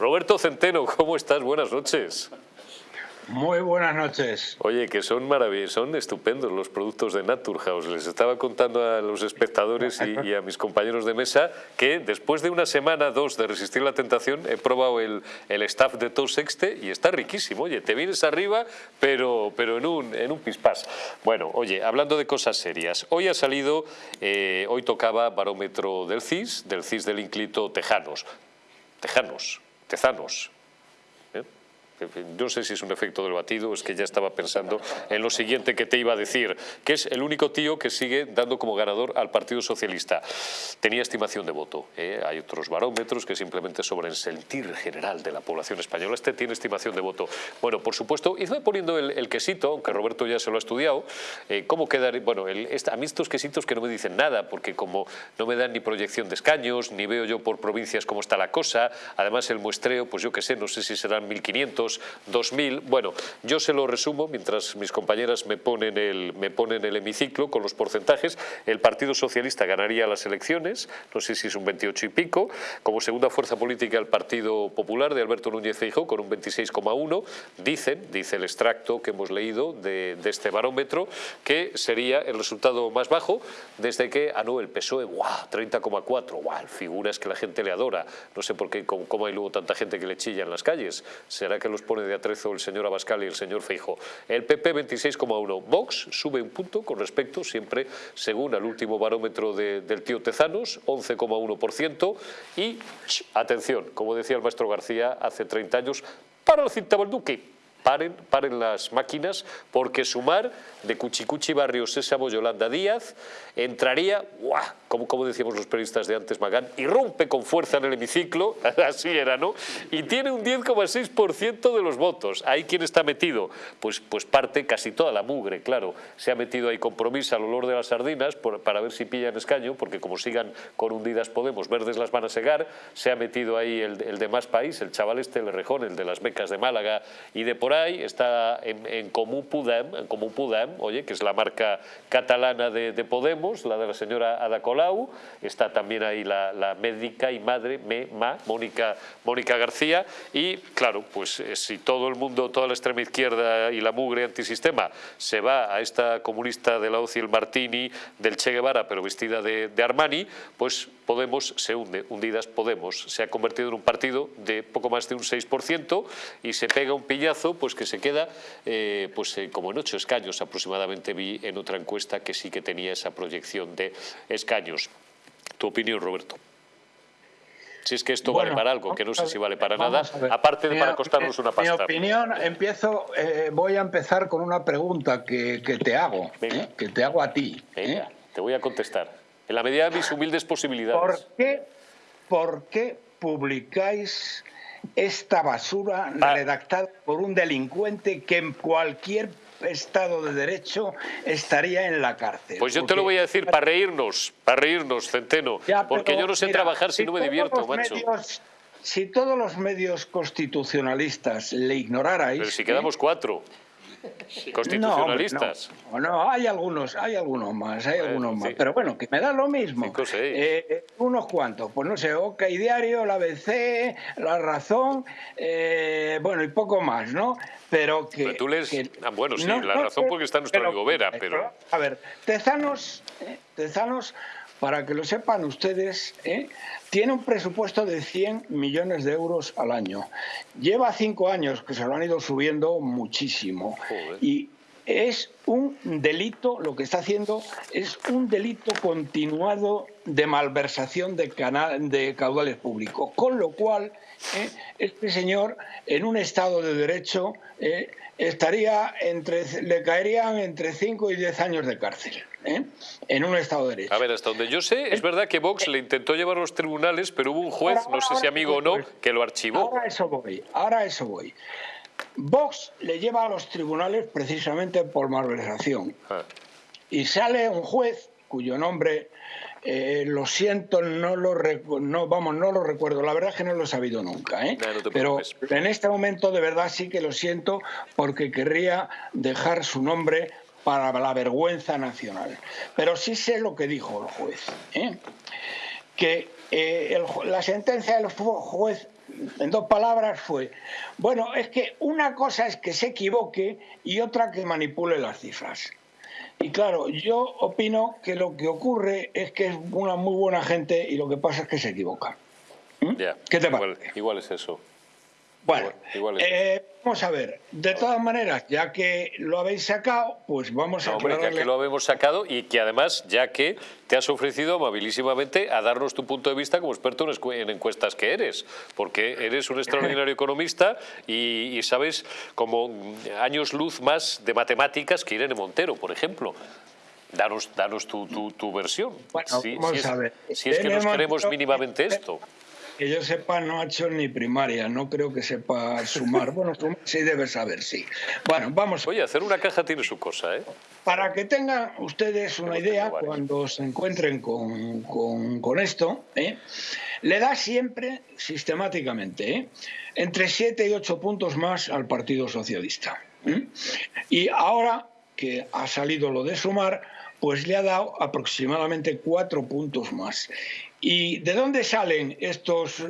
Roberto Centeno, ¿cómo estás? Buenas noches. Muy buenas noches. Oye, que son maravillosos, son estupendos los productos de Naturhaus. Les estaba contando a los espectadores y, a mis compañeros de mesa que después de una semana, dos de resistir la tentación, he probado el, el staff de Tos Sexte y está riquísimo. Oye, te vienes arriba, pero, pero en, un, en un pispás. Bueno, oye, hablando de cosas serias, hoy ha salido, eh, hoy tocaba barómetro del CIS, del CIS del Inclito Tejanos. Tejanos, Tezanos, no sé si es un efecto del batido, es que ya estaba pensando en lo siguiente que te iba a decir, que es el único tío que sigue dando como ganador al Partido Socialista. Tenía estimación de voto. ¿eh? Hay otros barómetros que simplemente sobre el sentir general de la población española. Este tiene estimación de voto. Bueno, por supuesto, y poniendo el, quesito, aunque Roberto ya se lo ha estudiado, eh, ¿cómo quedar? Bueno, a mí estos quesitos que no me dicen nada, porque como no me dan ni proyección de escaños, ni veo yo por provincias cómo está la cosa, además el muestreo, pues yo qué sé, no sé si serán 1.500 2000. Bueno, yo se lo resumo mientras mis compañeras me ponen, el, me ponen el hemiciclo con los porcentajes. El Partido Socialista ganaría las elecciones, no sé si es un 28 y pico. Como segunda fuerza política el Partido Popular de Alberto Núñez Feijóo con un 26,1. Dicen, dice el extracto que hemos leído de, este barómetro, que sería el resultado más bajo desde que, ah no, el PSOE, ¡guau! 30,4, ¡guau! Figuras que la gente le adora. No sé por qué, cómo hay luego tanta gente que le chilla en las calles. ¿Será que los pone de atrezo el señor Abascal y el señor Feijo. El PP 26,1. Vox sube un punto con respecto, siempre según al último barómetro del tío Tezanos, 11,1%. Y, atención, como decía el maestro García hace 30 años, para el Cintabalduque paren, paren las máquinas, porque sumar de Cuchicuchi Barrio Sésamo Yolanda Díaz entraría, ¡guau! Como, como decíamos los periodistas de antes, Magán, irrumpe con fuerza en el hemiciclo, así era, ¿no? Y tiene un 10,6% de los votos. ¿Ahí quién está metido? Pues, pues parte casi toda la mugre, claro. Se ha metido ahí compromiso al olor de las sardinas para ver si pillan escaño, porque como sigan con hundidas Podemos, verdes las van a segar. Se ha metido ahí el, el de Más País, el chaval este, el Rejón, el de las becas de Málaga y de por ahí, está en, en Comú Comú Podem, oye, que es la marca catalana de, Podemos, la de la señora Ada Colau, está también ahí la, médica y madre, me, Mónica, García, y claro, pues eh, si todo el mundo, toda la extrema izquierda y la mugre antisistema se va a esta comunista de la OCI, el Martini, del Che Guevara, pero vestida de, de Armani, pues Podemos se hunde, hundidas Podemos, se ha convertido en un partido de poco más de un 6% y se pega un pillazo pues que se queda eh, pues, eh, como en ocho escaños aproximadamente vi en otra encuesta que sí que tenía esa proyección de escaños. Tu opinión, Roberto. Si es que esto vale para algo, que no sé si vale para nada, aparte de para costarnos una pasta. Mi opinión, empiezo, eh, voy a empezar con una pregunta que, te hago, que te hago a ti. te voy a contestar en la medida de mis humildes posibilidades. ¿Por qué, por qué publicáis esta basura ah. redactada por un delincuente que en cualquier Estado de Derecho estaría en la cárcel. Pues yo te lo voy a decir para reírnos, para reírnos, Centeno, porque yo no sé trabajar si, no me divierto, macho. si todos los medios constitucionalistas le ignorarais... Pero si quedamos cuatro constitucionalistas. No, no, hay algunos, hay algunos más, hay algunos más, pero bueno, que me da lo mismo. Eh, eh, unos cuantos, pues no sé, OK Diario, la ABC, La Razón, eh, bueno, y poco más, ¿no? Pero que... tú lees... Ah, bueno, sí, La Razón porque está nuestro amigo Vera, pero... A ver, Tezanos, Tezanos para que lo sepan ustedes, ¿eh? tiene un presupuesto de 100 millones de euros al año. Lleva cinco años que se lo han ido subiendo muchísimo. Y es un delito, lo que está haciendo es un delito continuado de malversación de, de caudales públicos. Con lo cual, ¿eh? este señor, en un Estado de Derecho, ¿eh? estaría entre, le caerían entre 5 y 10 años de cárcel. ¿eh? en un Estado de Derecho. A ver, hasta donde yo sé, es verdad que Vox le intentó llevar a los tribunales, pero hubo un juez, no sé si amigo o no, que lo archivó. Ahora eso voy, ahora eso voy. Vox le lleva a los tribunales precisamente por malversación. Ah. Y sale un juez cuyo nombre eh, lo siento, no lo, no, vamos, no lo recuerdo. La verdad es que no lo he sabido nunca. ¿eh? Pero en este momento de verdad sí que lo siento porque querría dejar su nombre para la vergüenza nacional. Pero sí sé lo que dijo el juez, ¿eh? que eh, la sentencia del juez en dos palabras fue, bueno, es que una cosa es que se equivoque y otra que manipule las cifras. Y claro, yo opino que lo que ocurre es que es una muy buena gente y lo que pasa es que se equivoca. ¿Mm? ¿Qué te parece? igual es eso. Bueno, eh, vamos a ver. De todas maneras, ya que lo habéis sacado, pues vamos a... hombre, ya que lo habemos sacado y que además, ya que te has ofrecido amabilísimamente a darnos tu punto de vista como experto en encuestas que eres, porque eres un extraordinario economista y, sabes como años luz más de matemáticas que Irene Montero, por ejemplo. Danos, danos tu, tu, versión. Bueno, vamos a ver. Si es que nos queremos mínimamente esto que yo sepa, no ha hecho ni primaria, no creo que sepa sumar. Bueno, sí debe saber, sí. Bueno, vamos. Oye, hacer una caja tiene su cosa, ¿eh? Para que tengan ustedes una idea, cuando se encuentren con, con, esto, ¿eh? le da siempre, sistemáticamente, ¿eh? entre 7 y 8 puntos más al Partido Socialista. ¿eh? Y ahora que ha salido lo de sumar, pues le ha dado aproximadamente 4 puntos más. ¿Y de dónde salen estos eh,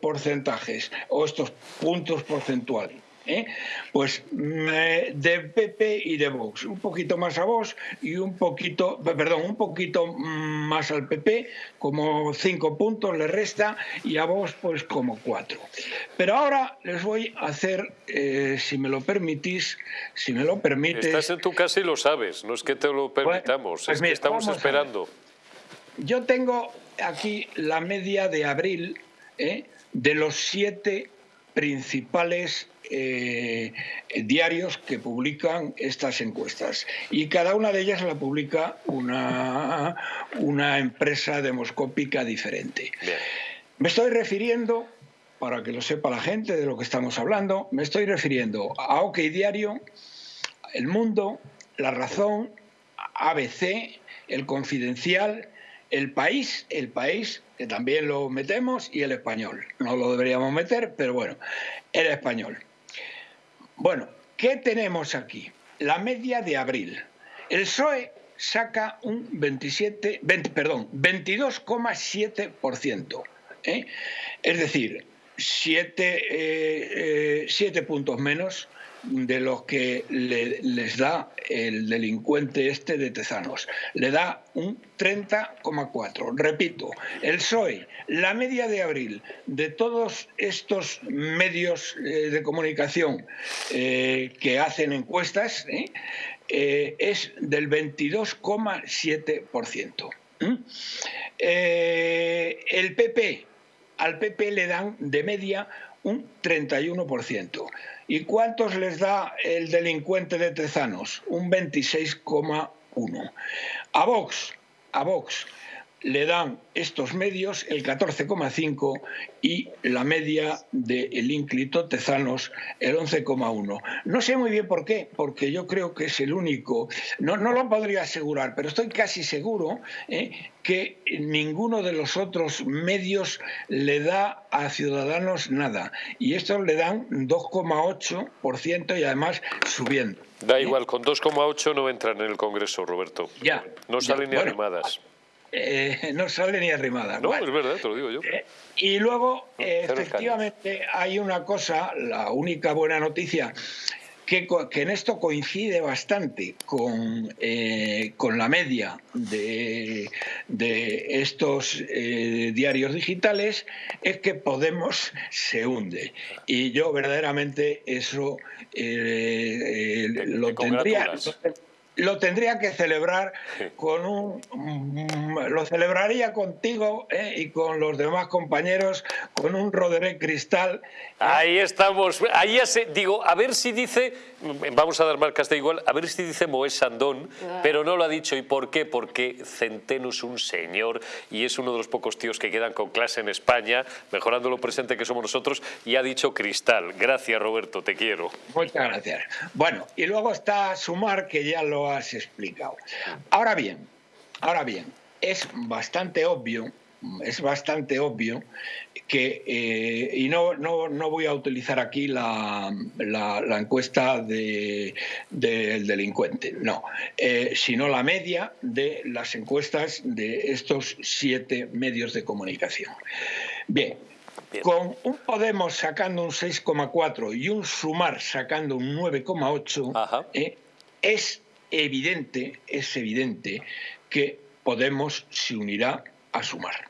porcentajes o estos puntos porcentuales? ¿Eh? Pues de PP y de Vox, un poquito más a Vox y un poquito, perdón, un poquito más al PP, como cinco puntos le resta y a Vox pues como cuatro. Pero ahora les voy a hacer, eh, si me lo permitís, si me lo permites... Estás en tu casa y lo sabes, no es que te lo permitamos, pues es que estamos esperando. Yo tengo aquí la media de abril ¿eh? de los siete principales eh, diarios que publican estas encuestas. Y cada una de ellas la publica una, una empresa demoscópica diferente. Me estoy refiriendo, para que lo sepa la gente de lo que estamos hablando, me estoy refiriendo a OK Diario, El Mundo, La Razón, ABC, El Confidencial, el país, el país, que también lo metemos, y el español. No lo deberíamos meter, pero bueno, el español. Bueno, ¿qué tenemos aquí? La media de abril. El PSOE saca un 27, perdón, 22,7%. ¿eh? Es decir, 7 eh, eh, puntos menos de los que les da el delincuente este de Tezanos. Le da un 30,4. Repito, el PSOE, la media de abril de todos estos medios eh, de comunicación eh, que hacen encuestas eh, es del 22,7%. el PP, al PP le dan de media un 31%. ¿Y cuántos les da el delincuente de Tezanos? Un 26,1. A Vox, a Vox le dan estos medios el 14,5 y la media del ínclito Tezanos el 11,1. No sé muy bien por qué, porque yo creo que es el único, no, no lo podría asegurar, pero estoy casi seguro ¿eh? que ninguno de los otros medios le da a Ciudadanos nada. Y estos le dan 2,8% y además subiendo. Da igual, con 2,8 no entran en el Congreso, Roberto. Ya. No salen ni animadas. Eh, no sale ni arrimada. No, es verdad, te lo digo yo. Eh, y luego, efectivamente, hay una cosa, la única buena noticia, que, en esto coincide bastante con, eh, con la media de, de estos diarios digitales, es que Podemos se hunde. Y yo verdaderamente eso lo tendría lo tendría que celebrar con un mm, lo celebraría contigo eh, y con los demás compañeros con un Roderick Cristal. Ahí estamos, ahí ya se, digo, a ver si dice, vamos a dar marcas de igual, a ver si dice Moés Sandón, ah. pero no lo ha dicho. ¿Y por qué? Porque Centeno es un señor y es uno de los pocos tíos que quedan con clase en España, mejorando lo presente que somos nosotros, y ha dicho Cristal. Gracias Roberto, te quiero. Muchas gracias. Bueno, y luego está Sumar, que ya lo has explicado. Ahora bien, ahora bien, es bastante obvio, es bastante obvio que, eh, y no, no, no, voy a utilizar aquí la, la, encuesta del delincuente, no, eh, sino la media de las encuestas de estos siete medios de comunicación. Bien, con un Podemos sacando un 6,4 y un Sumar sacando un 9,8, eh, es evidente, es evidente que Podemos se unirá a Sumar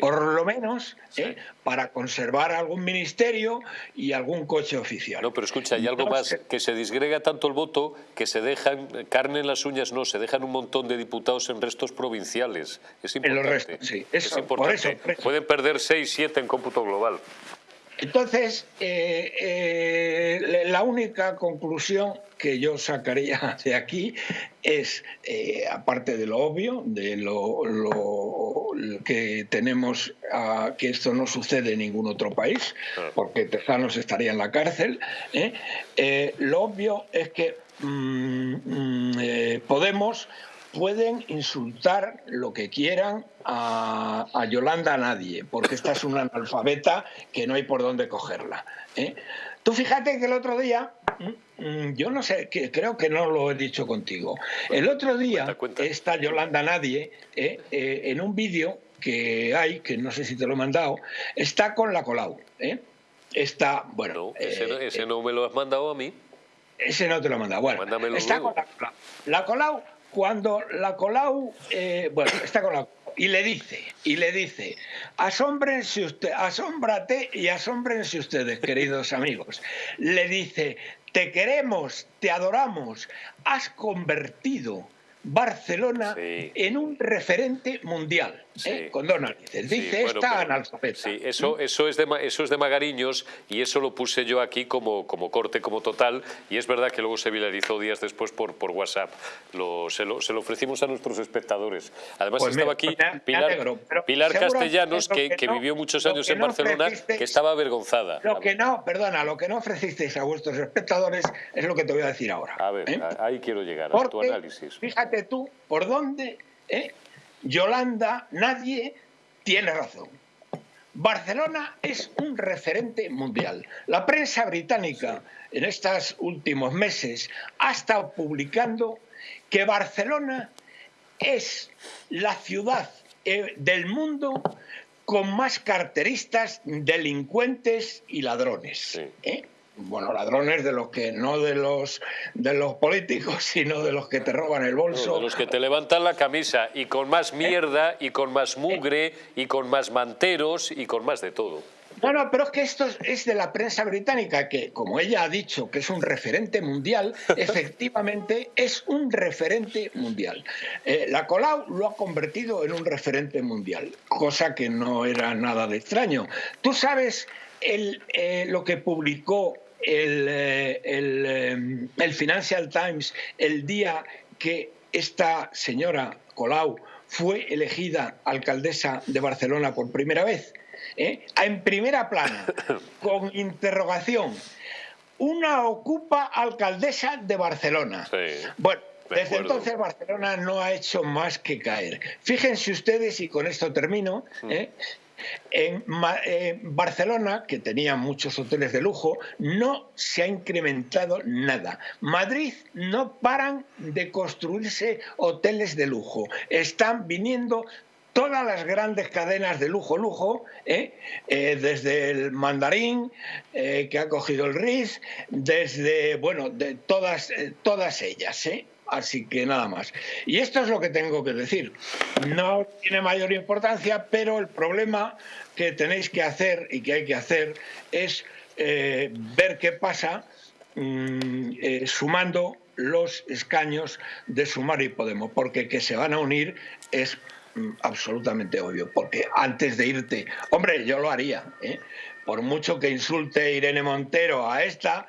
por lo menos ¿eh? para conservar algún ministerio y algún coche oficial. No, pero escucha, hay algo más, que se disgrega tanto el voto que se dejan, carne en las uñas no, se dejan un montón de diputados en restos provinciales. Es importante. En los restos, sí. es importante. Pueden perder 6, 7 en cómputo global. Entonces, eh, eh, la única conclusión que yo sacaría de aquí es, eh, aparte de lo obvio, de lo, que tenemos, que esto no sucede en ningún otro país, porque Tejanos estaría en la cárcel, lo obvio es que mm, mm, Podemos pueden insultar lo que quieran a, Yolanda a nadie, porque esta es una analfabeta que no hay por dónde cogerla. ¿eh? Tú fíjate que el otro día, mm, mm, yo no sé, que creo que no lo he dicho contigo, el otro día esta Yolanda Nadie, ¿eh? Eh, en un vídeo que hay, que no sé si te lo he mandado, está con la Colau. Está, bueno... ese, no, me lo has mandado a mí. Ese no te lo he mandado. Bueno, está con la Colau. La Colau cuando la Colau, eh, bueno, está con la y le dice, y le dice, asómbrense usted, asómbrate y asómbrense ustedes, queridos amigos. Le dice, te queremos, te adoramos, has convertido Barcelona en un referente mundial. ¿eh? con dos narices. Dice esta analfabeta. Sí, eso, eso, es de, eso es de Magariños y eso lo puse yo aquí como, como corte, como total, y es verdad que luego se viralizó días después por, por WhatsApp. Lo, se, lo, se, lo, ofrecimos a nuestros espectadores. Además pues estaba aquí Pilar, Pilar Castellanos, que, que, vivió muchos años en Barcelona, que estaba avergonzada. Lo que no, perdona, lo que no ofrecisteis a vuestros espectadores es lo que te voy a decir ahora. A ver, ¿eh? ahí quiero llegar, a tu análisis. Fíjate tú por dónde... ¿eh? Yolanda, nadie tiene razón. Barcelona es un referente mundial. La prensa británica en estos últimos meses ha estado publicando que Barcelona es la ciudad eh, del mundo con más carteristas, delincuentes y ladrones. ¿eh? Bueno, ladrones de los que no de los de los políticos, sino de los que te roban el bolso. de los que te levantan la camisa y con más mierda y con más mugre y con más manteros y con más de todo. Bueno, pero es que esto es de la prensa británica, que como ella ha dicho que es un referente mundial, efectivamente es un referente mundial. Eh, la Colau lo ha convertido en un referente mundial, cosa que no era nada de extraño. Tú sabes el, eh, lo que publicó el, eh, eh, el, Financial Times el día que esta señora Colau fue elegida alcaldesa de Barcelona por primera vez, en primera plana, con interrogación, una ocupa alcaldesa de Barcelona. bueno, desde entonces Barcelona no ha hecho más que caer. Fíjense ustedes, y con esto termino, mm. En Barcelona, que tenía muchos hoteles de lujo, no se ha incrementado nada. Madrid no paran de construirse hoteles de lujo. Están viniendo todas las grandes cadenas de lujo, lujo, ¿eh? Eh, desde el Mandarín, eh, que ha cogido el RIS, desde, bueno, de todas, todas ellas, Así que nada más. Y esto es lo que tengo que decir. No tiene mayor importancia, pero el problema que tenéis que hacer y que hay que hacer es eh, ver qué pasa mm, eh, sumando los escaños de Sumar y Podemos, porque que se van a unir es mm, absolutamente obvio, porque antes de irte, hombre, yo lo haría, ¿eh? Por mucho que insulte Irene Montero a esta,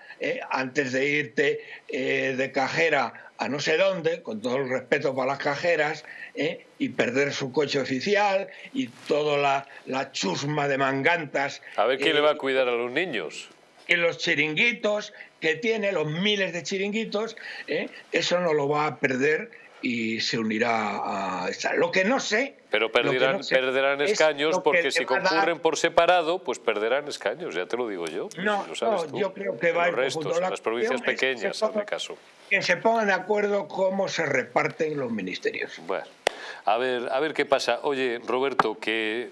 antes de irte de cajera a no sé dónde, con todo el respeto para las cajeras, ¿eh? y perder su coche oficial y toda la, la chusma de mangantas. A ver quién le va a cuidar a los niños. Y los chiringuitos que tiene, los miles de chiringuitos, ¿eh? eso no lo va a perder y se unirá a Lo que no sé... Pero perderán, perderán escaños porque si concurren por separado, pues perderán escaños, ya te lo digo yo. No, yo creo que va a ir restos, las provincias pequeñas, hazme caso. Que se pongan de acuerdo cómo se reparten los ministerios. Bueno. A ver, a ver qué pasa. Oye, Roberto, que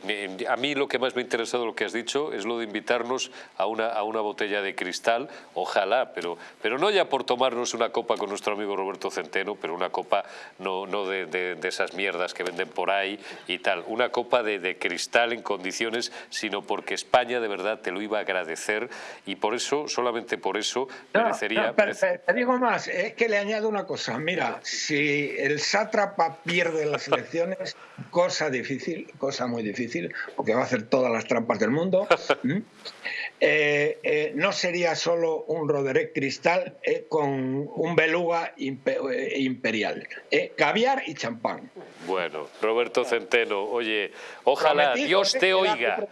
a mí lo que más me ha interesado lo que has dicho es lo de invitarnos a una, a una botella de cristal, ojalá, pero, pero no ya por tomarnos una copa con nuestro amigo Roberto Centeno, pero una copa no, no de, de, esas mierdas que venden por ahí y tal, una copa de, de cristal en condiciones, sino porque España de verdad te lo iba a agradecer y por eso, solamente por eso, merecería... te digo más, es que le añado una cosa, mira, si el sátrapa pierde las elecciones, cosa difícil, cosa muy difícil, porque va a hacer todas las trampas del mundo, eh, eh, no sería solo un Roderick Cristal eh, con un beluga imperial, caviar y champán. Bueno, Roberto Centeno, oye, ojalá Dios te oiga.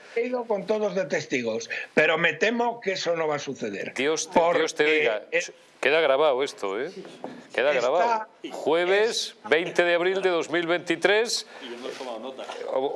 Con todos de testigos, pero me temo que eso no va a suceder. Dios te, Dios te oiga. Queda grabado esto, ¿eh? Queda grabado. Jueves 20 de abril de 2023. Nota.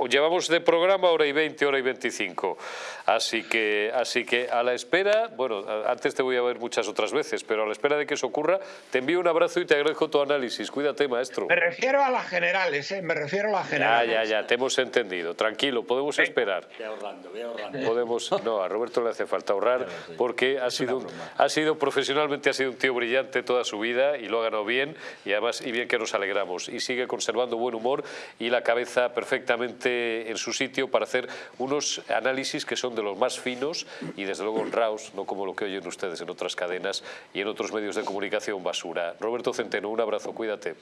Llevamos de programa hora y 20, hora y 25. Así que, así que a la espera, bueno, antes te voy a ver muchas otras veces, pero a la espera de que eso ocurra, te envío un abrazo y te agradezco tu análisis. Cuídate, maestro. Me refiero a las generales, ¿eh? Me refiero a las generales. Ya, ya, ya, te hemos entendido. Tranquilo, podemos esperar. Voy ahorrando, voy ahorrando. Podemos, no, a Roberto le hace falta ahorrar porque ha sido, ha sido profesionalmente ha sido un tío brillante toda su vida y lo ha ganado bien y además y bien que nos alegramos y sigue conservando buen humor y la cabeza perfectamente en su sitio para hacer unos análisis que son de los más finos y desde luego honrados, no como lo que oyen ustedes en otras cadenas y en otros medios de comunicación basura. Roberto Centeno, un abrazo, cuídate.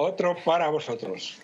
Otro para vosotros.